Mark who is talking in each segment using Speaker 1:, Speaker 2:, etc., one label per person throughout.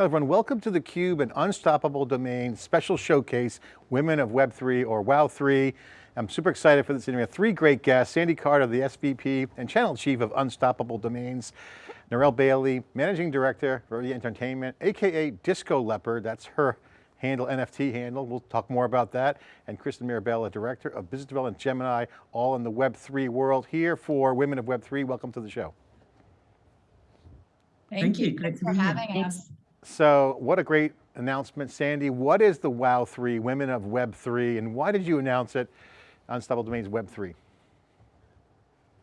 Speaker 1: Hello everyone, welcome to theCUBE, an Unstoppable Domain special showcase, Women of Web3 or WOW3. I'm super excited for this interview. Three great guests, Sandy Carter, the SVP and Channel Chief of Unstoppable Domains, Narelle Bailey, Managing Director for the Entertainment, AKA Disco Leopard, that's her handle, NFT handle, we'll talk more about that, and Kristen Mirabella, Director of Business Development Gemini, all in the Web3 world, here for Women of Web3, welcome to the show.
Speaker 2: Thank,
Speaker 3: Thank
Speaker 2: you.
Speaker 3: you. Great
Speaker 2: Thanks for
Speaker 3: be here.
Speaker 2: having us.
Speaker 1: So what a great announcement, Sandy. What is the WOW3, Women of Web3, and why did you announce it, on Unstoppable Domains Web3?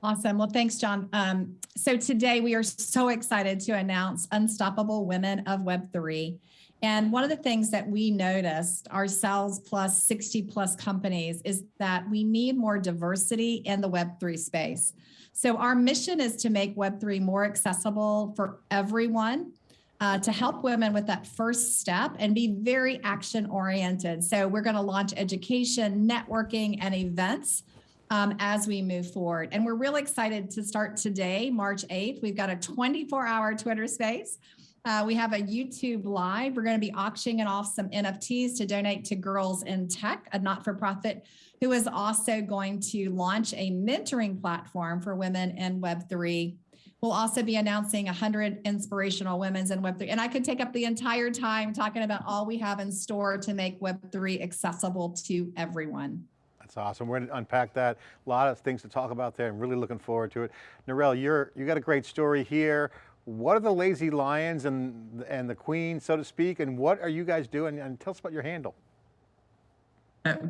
Speaker 2: Awesome. Well, thanks, John. Um, so today we are so excited to announce Unstoppable Women of Web3. And one of the things that we noticed ourselves plus 60 plus companies is that we need more diversity in the Web3 space. So our mission is to make Web3 more accessible for everyone uh, to help women with that first step and be very action oriented. So we're going to launch education, networking, and events um, as we move forward. And we're really excited to start today, March 8th. We've got a 24 hour Twitter space. Uh, we have a YouTube live. We're going to be auctioning off some NFTs to donate to Girls in Tech, a not-for-profit who is also going to launch a mentoring platform for women in Web3 We'll also be announcing 100 inspirational women's in Web3. And I could take up the entire time talking about all we have in store to make Web3 accessible to everyone.
Speaker 1: That's awesome. We're going to unpack that. A lot of things to talk about there. I'm really looking forward to it. Narelle, you're, you got a great story here. What are the lazy lions and, and the queen, so to speak, and what are you guys doing? And tell us about your handle.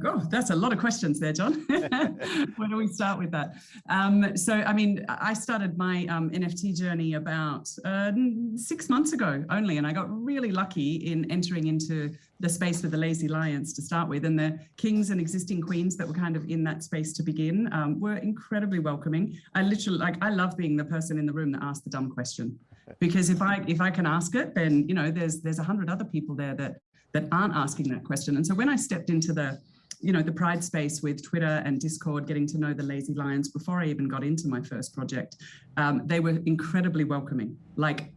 Speaker 3: Oh, that's a lot of questions there, John. Where do we start with that? Um, so, I mean, I started my um, NFT journey about uh, six months ago only, and I got really lucky in entering into the space with the lazy lions to start with, and the kings and existing queens that were kind of in that space to begin um, were incredibly welcoming. I literally, like, I love being the person in the room that asked the dumb question, because if I if I can ask it, then you know, there's there's a hundred other people there that that aren't asking that question. And so when I stepped into the you know, the pride space with Twitter and Discord, getting to know the Lazy Lions before I even got into my first project, um, they were incredibly welcoming. Like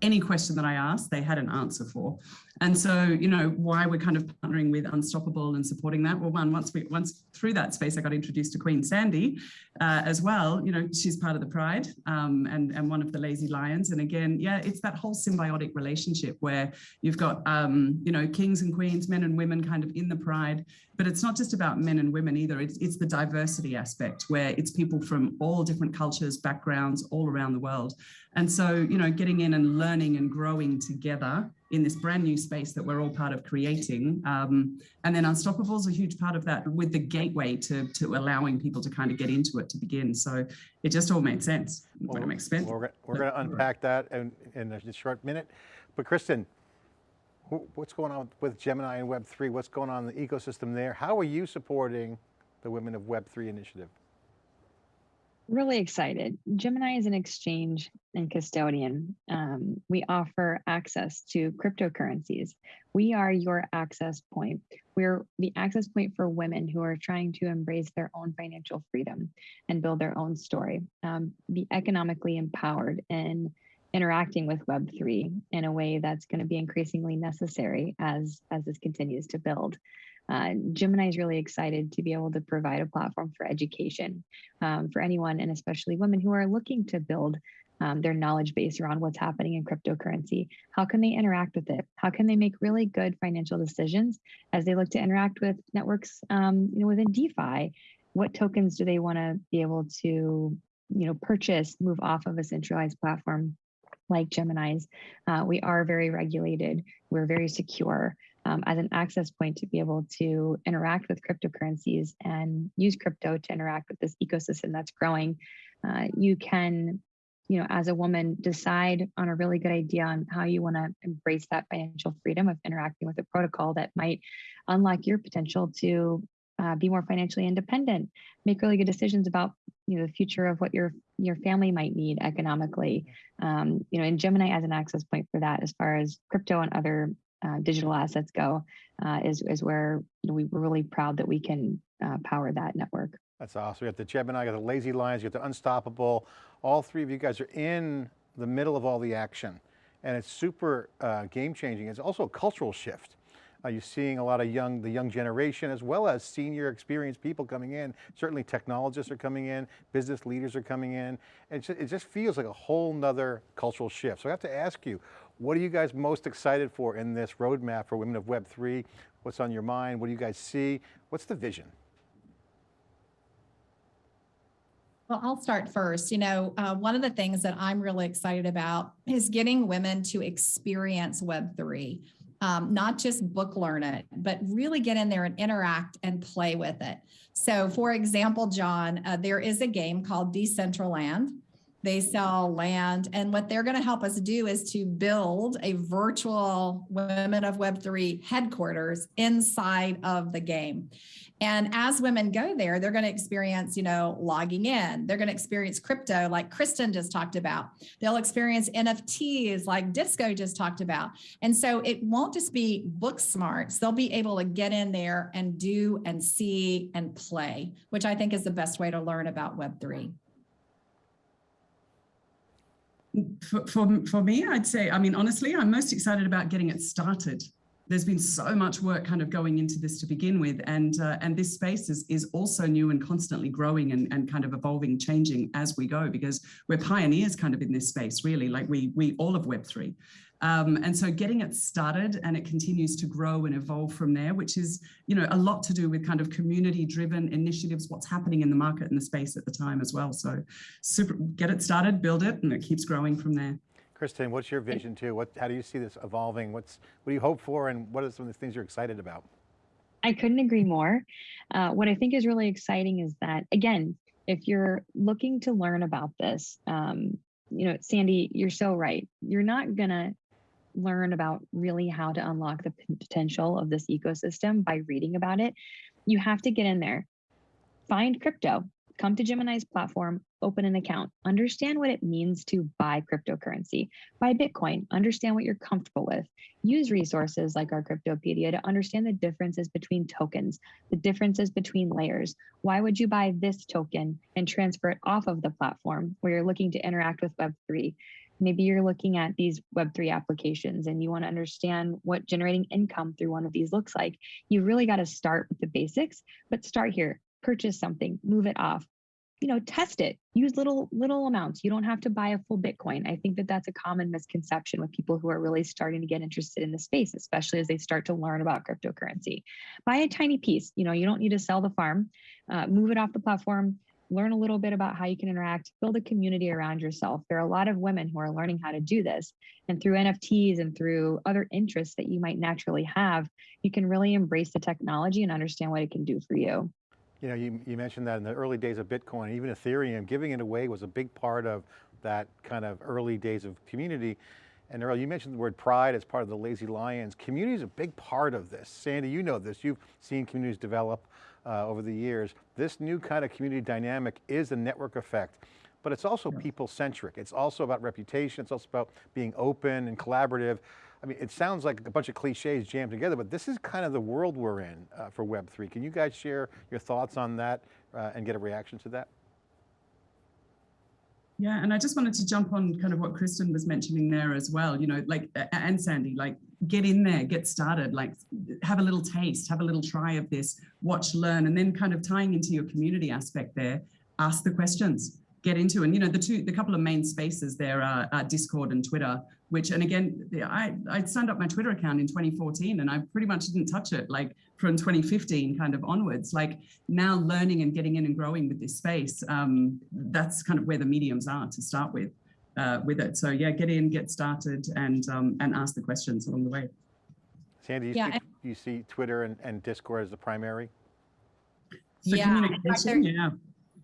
Speaker 3: any question that I asked, they had an answer for. And so, you know, why we're kind of partnering with Unstoppable and supporting that. Well, one, once we once through that space, I got introduced to Queen Sandy uh, as well. You know, she's part of the Pride um, and, and one of the Lazy Lions. And again, yeah, it's that whole symbiotic relationship where you've got, um, you know, kings and queens, men and women kind of in the Pride. But it's not just about men and women either. It's, it's the diversity aspect where it's people from all different cultures, backgrounds, all around the world. And so, you know, getting in and learning and growing together in this brand new space that we're all part of creating. Um, and then Unstoppable is a huge part of that with the gateway to, to allowing people to kind of get into it to begin. So it just all made sense well, when it makes sense.
Speaker 1: We're, we're going to unpack that in, in a short minute. But Kristen, what's going on with Gemini and Web3? What's going on in the ecosystem there? How are you supporting the Women of Web3 initiative?
Speaker 4: Really excited. Gemini is an exchange and custodian. Um, we offer access to cryptocurrencies. We are your access point. We're the access point for women who are trying to embrace their own financial freedom and build their own story, um, be economically empowered and interacting with Web3 in a way that's going to be increasingly necessary as, as this continues to build. Uh, Gemini is really excited to be able to provide a platform for education um, for anyone, and especially women who are looking to build um, their knowledge base around what's happening in cryptocurrency. How can they interact with it? How can they make really good financial decisions as they look to interact with networks um, you know, within DeFi? What tokens do they want to be able to you know, purchase, move off of a centralized platform like Gemini's? Uh, we are very regulated. We're very secure um, as an access point to be able to interact with cryptocurrencies and use crypto to interact with this ecosystem that's growing. Uh, you can, you know, as a woman, decide on a really good idea on how you want to embrace that financial freedom of interacting with a protocol that might unlock your potential to uh, be more financially independent, make really good decisions about you know the future of what your your family might need economically. Um, you know, and Gemini as an access point for that, as far as crypto and other uh, digital assets go, uh, is, is where we, we're really proud that we can uh, power that network.
Speaker 1: That's awesome. We got the Gemini, you got the Lazy Lions, you got the Unstoppable. All three of you guys are in the middle of all the action. and it's super uh, game changing. It's also a cultural shift. Are you seeing a lot of young, the young generation, as well as senior experienced people coming in? Certainly technologists are coming in, business leaders are coming in. It just, it just feels like a whole nother cultural shift. So I have to ask you, what are you guys most excited for in this roadmap for Women of Web3? What's on your mind? What do you guys see? What's the vision?
Speaker 2: Well, I'll start first. You know, uh, one of the things that I'm really excited about is getting women to experience Web3, um, not just book learn it, but really get in there and interact and play with it. So, for example, John, uh, there is a game called Decentraland. They sell land, and what they're going to help us do is to build a virtual Women of Web3 headquarters inside of the game. And as women go there, they're going to experience, you know, logging in. They're going to experience crypto, like Kristen just talked about. They'll experience NFTs, like Disco just talked about. And so it won't just be book smarts. They'll be able to get in there and do and see and play, which I think is the best way to learn about Web3.
Speaker 3: For, for, for me, I'd say, I mean, honestly, I'm most excited about getting it started. There's been so much work kind of going into this to begin with, and uh, and this space is is also new and constantly growing and, and kind of evolving, changing as we go because we're pioneers kind of in this space, really. Like we we all of Web three, um, and so getting it started and it continues to grow and evolve from there, which is, you know, a lot to do with kind of community driven initiatives, what's happening in the market and the space at the time as well. So super, get it started, build it, and it keeps growing from there.
Speaker 1: Kristen, what's your vision too? What, how do you see this evolving? What's, what do you hope for and what are some of the things you're excited about?
Speaker 4: I couldn't agree more. Uh, what I think is really exciting is that, again, if you're looking to learn about this, um, you know, Sandy, you're so right. You're not going to learn about really how to unlock the potential of this ecosystem by reading about it. You have to get in there, find crypto, come to Gemini's platform, open an account, understand what it means to buy cryptocurrency, buy Bitcoin, understand what you're comfortable with, use resources like our Cryptopedia to understand the differences between tokens, the differences between layers. Why would you buy this token and transfer it off of the platform where you're looking to interact with Web3? Maybe you're looking at these Web3 applications and you want to understand what generating income through one of these looks like. You really got to start with the basics, but start here purchase something, move it off, you know, test it, use little, little amounts. You don't have to buy a full Bitcoin. I think that that's a common misconception with people who are really starting to get interested in the space, especially as they start to learn about cryptocurrency. Buy a tiny piece. You know, you don't need to sell the farm, uh, move it off the platform, learn a little bit about how you can interact, build a community around yourself. There are a lot of women who are learning how to do this. And through NFTs and through other interests that you might naturally have, you can really embrace the technology and understand what it can do for you.
Speaker 1: You know, you, you mentioned that in the early days of Bitcoin, even Ethereum, giving it away was a big part of that kind of early days of community. And Narelle, you mentioned the word pride as part of the Lazy Lions. Community is a big part of this. Sandy, you know this. You've seen communities develop uh, over the years. This new kind of community dynamic is a network effect, but it's also people centric. It's also about reputation. It's also about being open and collaborative. I mean, it sounds like a bunch of cliches jammed together, but this is kind of the world we're in uh, for Web3. Can you guys share your thoughts on that uh, and get a reaction to that?
Speaker 3: Yeah, and I just wanted to jump on kind of what Kristen was mentioning there as well, you know, like, and Sandy, like get in there, get started, like have a little taste, have a little try of this, watch, learn, and then kind of tying into your community aspect there, ask the questions, get into. And, you know, the two, the couple of main spaces there are, are Discord and Twitter, which, and again, I, I signed up my Twitter account in 2014 and I pretty much didn't touch it like from 2015 kind of onwards, like now learning and getting in and growing with this space. Um, that's kind of where the mediums are to start with, uh, with it. So yeah, get in, get started and, um, and ask the questions along the way.
Speaker 1: Sandy, you, yeah, see, you see Twitter and, and Discord as the primary?
Speaker 3: So yeah, communication, yeah.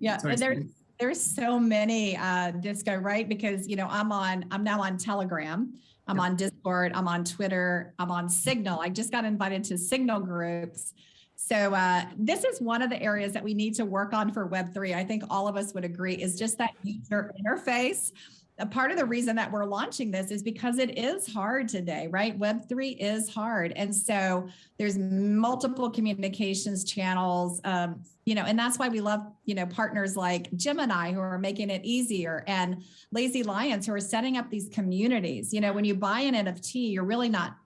Speaker 2: Yeah, Sorry, there, there's so many uh, disco, right? Because you know I'm on, I'm now on Telegram, I'm on Discord, I'm on Twitter, I'm on Signal. I just got invited to Signal groups. So uh, this is one of the areas that we need to work on for Web3. I think all of us would agree is just that user interface a part of the reason that we're launching this is because it is hard today, right? Web3 is hard. And so there's multiple communications channels, um, you know, and that's why we love, you know, partners like Gemini who are making it easier and Lazy Lions who are setting up these communities. You know, when you buy an NFT, you're really not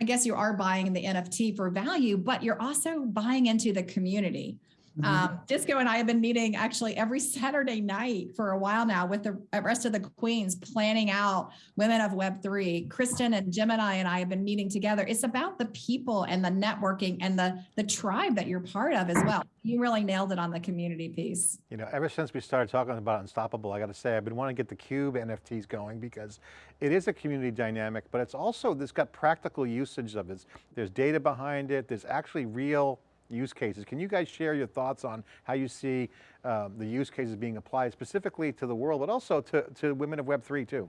Speaker 2: I guess you are buying the NFT for value, but you're also buying into the community. Um, Disco and I have been meeting actually every Saturday night for a while now with the rest of the queens planning out Women of Web3. Kristen and Gemini and I have been meeting together. It's about the people and the networking and the, the tribe that you're part of as well. You really nailed it on the community piece.
Speaker 1: You know, ever since we started talking about Unstoppable, I got to say, I've been wanting to get the Cube NFTs going because it is a community dynamic, but it's also, this got practical usage of it. There's data behind it. There's actually real use cases. Can you guys share your thoughts on how you see um, the use cases being applied specifically to the world, but also to, to women of Web3 too?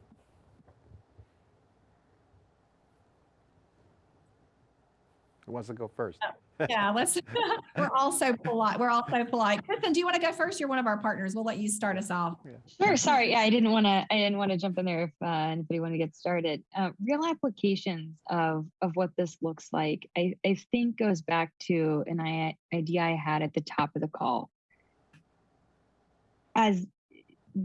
Speaker 1: Who wants to go first?
Speaker 2: Yeah, let's, we're all so polite. We're all so polite. Kristen, do you want to go first? You're one of our partners. We'll let you start us off.
Speaker 4: Sure. Sorry. Yeah, I didn't want to. I didn't want to jump in there if uh, anybody wanted to get started. Uh, real applications of of what this looks like, I I think goes back to an idea I had at the top of the call. As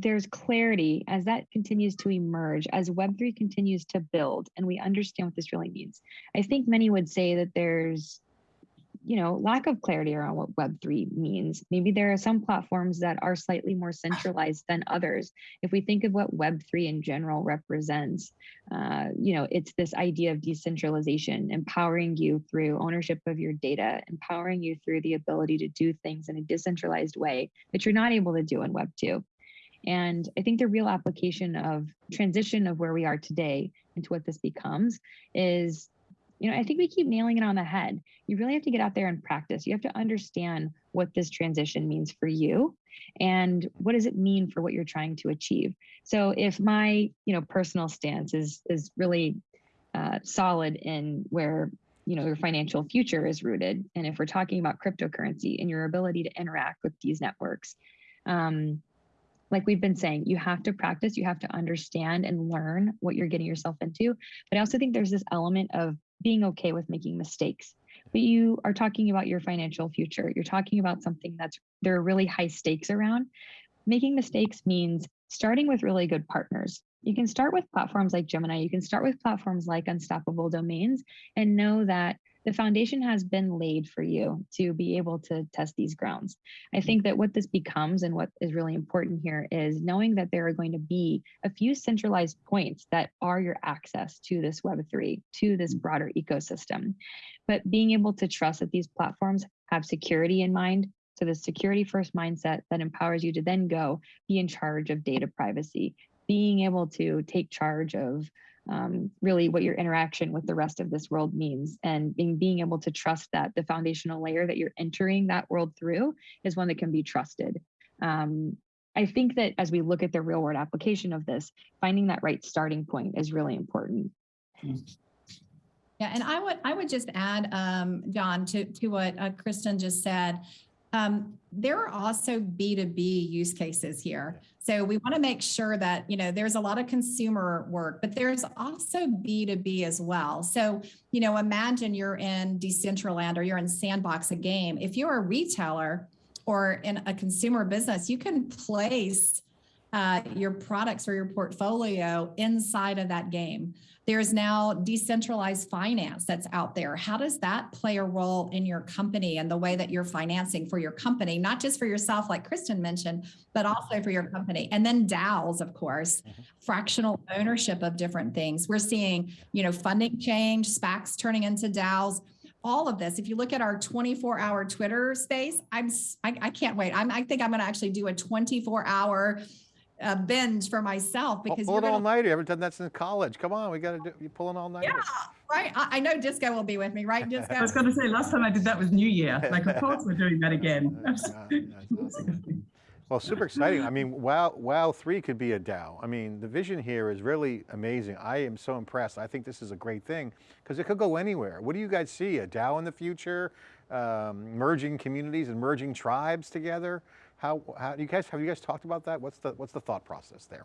Speaker 4: there's clarity, as that continues to emerge, as Web3 continues to build, and we understand what this really means, I think many would say that there's you know lack of clarity around what web3 means. Maybe there are some platforms that are slightly more centralized than others. If we think of what web3 in general represents uh, you know it's this idea of decentralization empowering you through ownership of your data empowering you through the ability to do things in a decentralized way that you're not able to do in web 2 and I think the real application of transition of where we are today into what this becomes is you know, I think we keep nailing it on the head. You really have to get out there and practice. You have to understand what this transition means for you and what does it mean for what you're trying to achieve. So if my, you know, personal stance is is really uh, solid in where you know your financial future is rooted, and if we're talking about cryptocurrency and your ability to interact with these networks, um, like we've been saying, you have to practice, you have to understand and learn what you're getting yourself into. But I also think there's this element of being okay with making mistakes. But you are talking about your financial future. You're talking about something that's there are really high stakes around. Making mistakes means starting with really good partners. You can start with platforms like Gemini, you can start with platforms like Unstoppable Domains and know that the foundation has been laid for you to be able to test these grounds. I mm-hmm. think that what this becomes and what is really important here is knowing that there are going to be a few centralized points that are your access to this Web3, to this mm-hmm. broader ecosystem. But being able to trust that these platforms have security in mind, so the security first mindset that empowers you to then go be in charge of data privacy, being able to take charge of um, really what your interaction with the rest of this world means and being, being able to trust that the foundational layer that you're entering that world through is one that can be trusted. Um, I think that as we look at the real world application of this, finding that right starting point is really important.
Speaker 2: Yeah, and I would I would just add, um, John, to to what uh, Kristen just said. Um, there are also B2B use cases here. So we want to make sure that, you know, there's a lot of consumer work, but there's also B2B as well. So, you know, imagine you're in Decentraland or you're in Sandbox a game. If you're a retailer or in a consumer business, you can place uh, your products or your portfolio inside of that game. There's now decentralized finance that's out there. How does that play a role in your company and the way that you're financing for your company, not just for yourself, like Kristen mentioned, but also for your company? And then DAOs, of course, mm-hmm. fractional ownership of different things. We're seeing, you know, funding change, SPACs turning into DAOs all of this. If you look at our 24 hour Twitter space, I'm I, I can't wait. I'm, I think I'm going to actually do a 24 hour uh, binge for myself because
Speaker 1: pull, pull an all nighter. You haven't done that since college. Come on, we got to do. You pull an all nighter.
Speaker 2: Yeah, right. I, I, know Disco will be with me, right, Disco?
Speaker 3: I was going to say last time I did that was New Year. Like, of course, we're doing that again.
Speaker 1: well, super exciting. I mean, Wow, Wow three could be a DAO. I mean, the vision here is really amazing. I am so impressed. I think this is a great thing because it could go anywhere. What do you guys see? A DAO in the future? Um, merging communities and merging tribes together? How, how you guys, have you guys talked about that? What's the, what's the thought process there?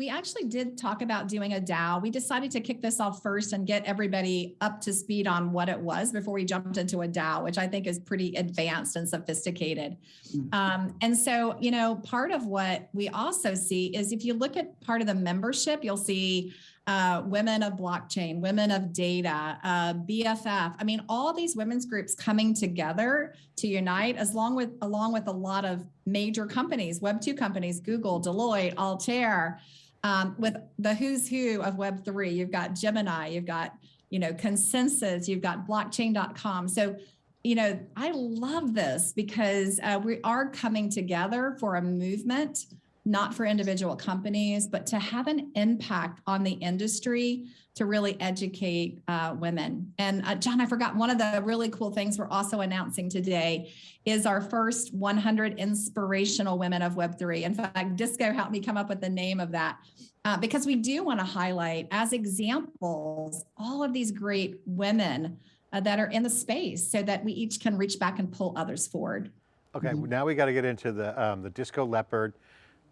Speaker 2: we actually did talk about doing a DAO. We decided to kick this off first and get everybody up to speed on what it was before we jumped into a DAO, which I think is pretty advanced and sophisticated.
Speaker 3: Mm.
Speaker 2: Um, and so, you know, part of what we also see is if you look at part of the membership, you'll see uh, women of blockchain, women of data, uh, BFF. I mean, all these women's groups coming together to unite, as long with along with a lot of major companies, Web two companies, Google, Deloitte, Altair, um, with the who's who of Web three. You've got Gemini, you've got you know ConsenSys, you've got Blockchain.com. So you know, I love this because uh, we are coming together for a movement not for individual companies, but to have an impact on the industry to really educate uh, women. And uh, John, I forgot one of the really cool things we're also announcing today is our first 100 inspirational women of Web3. In fact, Disco helped me come up with the name of that. Uh, because we do want to highlight as examples all of these great women uh, that are in the space so that we each can reach back and pull others forward.
Speaker 1: Okay,
Speaker 3: Mhm.
Speaker 1: now we got to get into the, um, the Disco Leopard.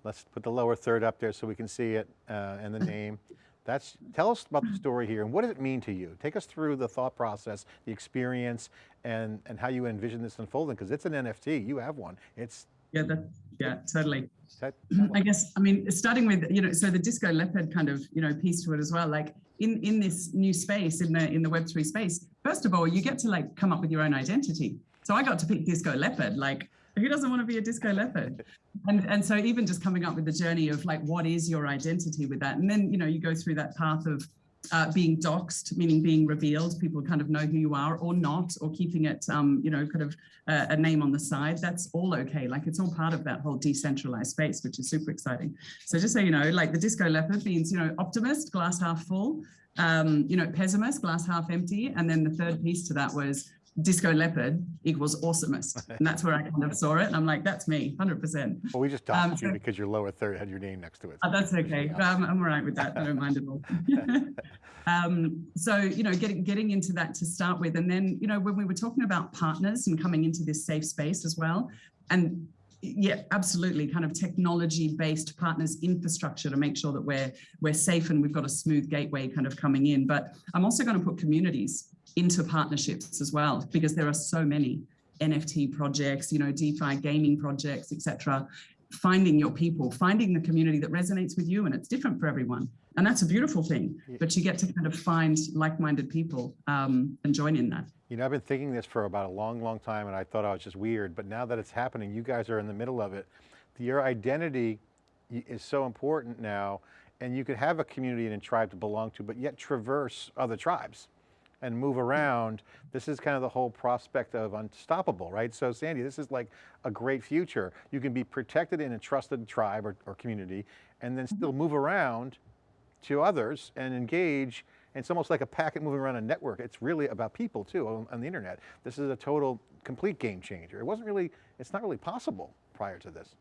Speaker 1: Let's put the lower third up there so we can see it uh, and the name. That's, tell us about the story here and what does it mean to you? Take us through the thought process, the experience, and, and how you envision this unfolding, because it's an NFT, you have one. It's,
Speaker 3: Yeah, that, yeah, totally.
Speaker 1: that,
Speaker 3: I guess, I mean, starting with, you know, so the disco leopard kind of, you know, piece to it as well, like in, in this new space, in the, in the Web3 space, first of all, you get to like come up with your own identity. So I got to pick disco leopard, like who doesn't want to be a disco leopard? And, and so even just coming up with the journey of like, what is your identity with that? And then, you know, you go through that path of uh, being doxed, meaning being revealed, people kind of know who you are or not, or keeping it, um, you know, kind of uh, a name on the side. That's all okay. Like it's all part of that whole decentralized space, which is super exciting. So just so you know, like the disco leopard means, you know, optimist, glass half full, um, you know, pessimist, glass half empty. And then the third piece to that was disco leopard equals awesomest. And that's where I kind of saw it. And I'm like, that's me, 100%.
Speaker 1: well, we just
Speaker 3: Um,
Speaker 1: doxed you because your lower third had your name next to it.
Speaker 3: Oh, that's okay. Um, I'm all right with that. I don't mind at all. um, so, you know, getting getting into that to start with, and then, you know, when we were talking about partners and coming into this safe space as well, and yeah, absolutely, kind of technology-based partners infrastructure to make sure that we're we're safe and we've got a smooth gateway kind of coming in. But I'm also going to put communities into partnerships as well because there are so many NFT projects, you know, DeFi gaming projects, etc finding your people, finding the community that resonates with you, and it's different for everyone. And that's a beautiful thing. But you get to kind of find like-minded people um, and join in that.
Speaker 1: You know, I've been thinking this for about a long, long time and I thought I was just weird, but now that it's happening, you guys are in the middle of it. Your identity is so important now and you could have a community and a tribe to belong to, but yet traverse other tribes and move around. This is kind of the whole prospect of unstoppable, right? So Sandy, this is like a great future. You can be protected in a trusted tribe or, or community and then still move around to others and engage. And it's almost like a packet moving around a network. It's really about people too on, on the internet. This is a total, complete game changer. It wasn't really, it's not really possible prior to this.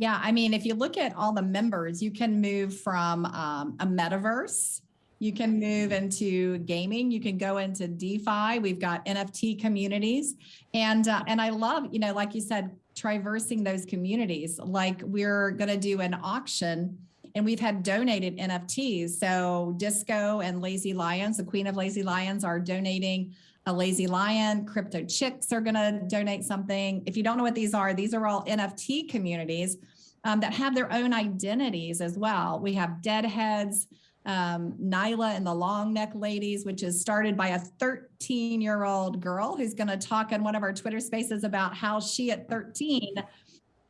Speaker 2: Yeah, I mean, if you look at all the members, you can move from um, a metaverse. You can move into gaming. You can go into DeFi. We've got NFT communities, and uh, and I love, you know, like you said, traversing those communities. Like we're going to do an auction, and we've had donated NFTs. So Disco and Lazy Lions, the Queen of Lazy Lions, are donating a lazy lion. Crypto Chicks are going to donate something. If you don't know what these are, these are all NFT communities um, that have their own identities as well. We have Deadheads, um, Nyla and the Long Neckie Ladies, which is started by a 13 year old girl who's going to talk in one of our Twitter spaces about how she at 13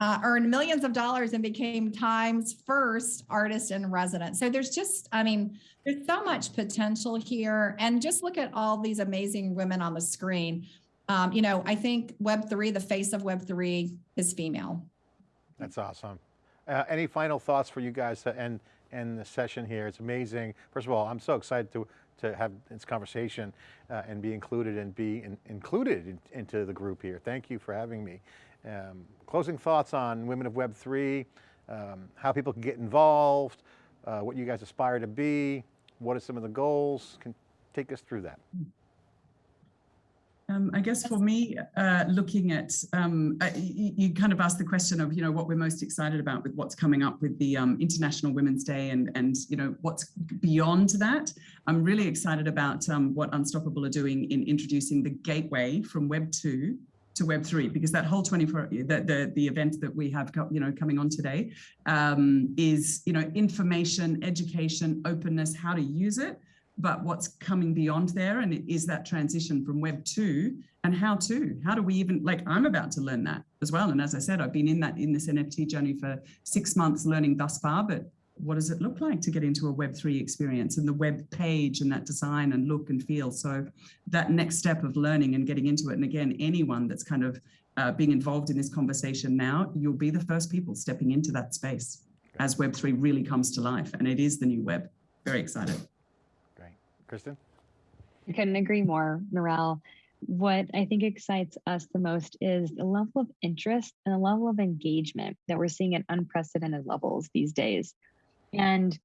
Speaker 2: uh, earned millions of dollars and became Time's first artist in residence. So there's just, I mean, there's so much potential here. And just look at all these amazing women on the screen. Um, you know, I think Web3, the face of Web3 is female.
Speaker 1: That's awesome. Uh, any final thoughts for you guys to end, end the session here? It's amazing. First of all, I'm so excited to, to have this conversation uh, and be included and be in, included in, into the group here. Thank you for having me. Um, closing thoughts on Women of Web3, um, how people can get involved, uh, what you guys aspire to be, what are some of the goals? Can take us through that.
Speaker 3: Um, I guess for me, uh, looking at, um, uh, you, kind of asked the question of, you know, what we're most excited about with what's coming up with the um, International Women's Day and, and, you know, what's beyond that. I'm really excited about um, what Unstoppable are doing in introducing the gateway from Web 2 to Web 3, because that whole 24, the, the, the event that we have, you know, coming on today um, is, you know, information, education, openness, how to use it but what's coming beyond there and is that transition from web 2 and how to. How do we even like i'm about to learn that as well. And as i said i've been in that in this nft journey for six months learning thus far but what does it look like to get into a web 3 experience and the web page and that design and look and feel? So that next step of learning and getting into it and again anyone that's kind of uh, being involved in this conversation now you'll be the first people stepping into that space as web 3 really comes to life and it is the new web. Very excited
Speaker 1: Kristen?
Speaker 4: I couldn't agree more, Narelle. What I think excites us the most is the level of interest and the level of engagement that we're seeing at unprecedented levels these days. And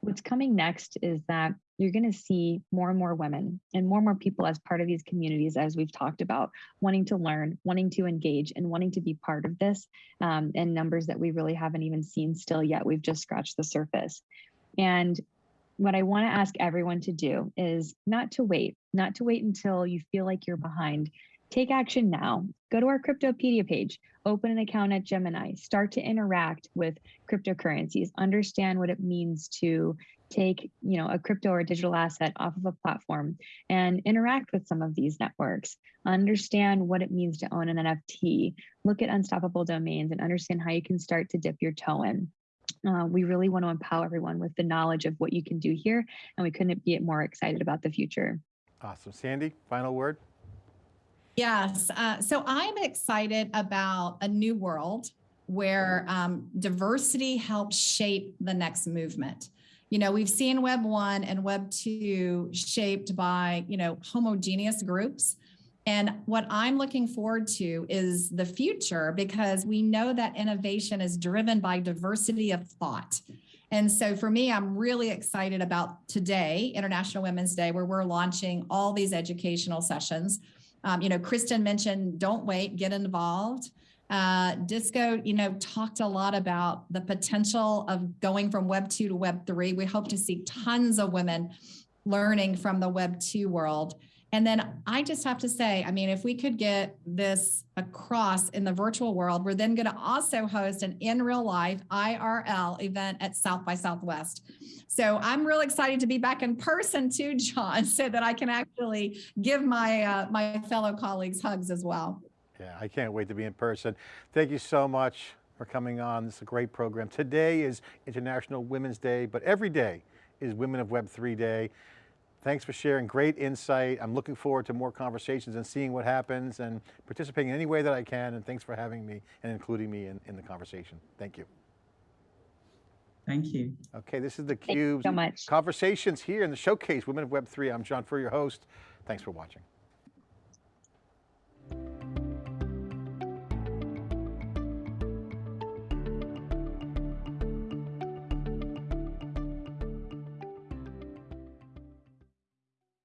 Speaker 4: what's coming next is that you're going to see more and more women and more and more people as part of these communities, as we've talked about, wanting to learn, wanting to engage, and wanting to be part of this um, in numbers that we really haven't even seen still yet. We've just scratched the surface. And what I want to ask everyone to do is not to wait, not to wait until you feel like you're behind. Take action now. Go to our Cryptopedia page, open an account at Gemini, start to interact with cryptocurrencies, understand what it means to take, you know, a crypto or digital asset off of a platform and interact with some of these networks. Understand what it means to own an NFT. Look at unstoppable domains and understand how you can start to dip your toe in. Uh, we really want to empower everyone with the knowledge of what you can do here, and we couldn't be more excited about the future.
Speaker 1: Awesome. Sandy, final word?
Speaker 2: Yes. Uh, so I'm excited about a new world where um, diversity helps shape the next movement. You know, we've seen Web 1 and Web 2 shaped by, you know, homogeneous groups. And what I'm looking forward to is the future because we know that innovation is driven by diversity of thought. And so for me, I'm really excited about today, International Women's Day, where we're launching all these educational sessions. Um, you know, Kristen mentioned, don't wait, get involved. Uh, Disco, you know, talked a lot about the potential of going from Web 2 to Web 3. We hope to see tons of women learning from the Web 2 world. And then I just have to say, I mean, if we could get this across in the virtual world, we're then going to also host an in real life IRL event at South by Southwest. So I'm real excited to be back in person too, John, so that I can actually give my uh, my fellow colleagues hugs as well.
Speaker 1: Yeah, I can't wait to be in person. Thank you so much for coming on. This is a great program. Today is International Women's Day, but every day is Women of Web3 Day. Thanks for sharing, great insight. I'm looking forward to more conversations and seeing what happens and participating in any way that I can. And thanks for having me and including me in, in the conversation. Thank you.
Speaker 3: Thank you.
Speaker 1: Okay, this is theCUBE's
Speaker 4: so much.
Speaker 1: Conversations here in the Showcase Women of Web3. I'm John Furrier, your host. Thanks for watching.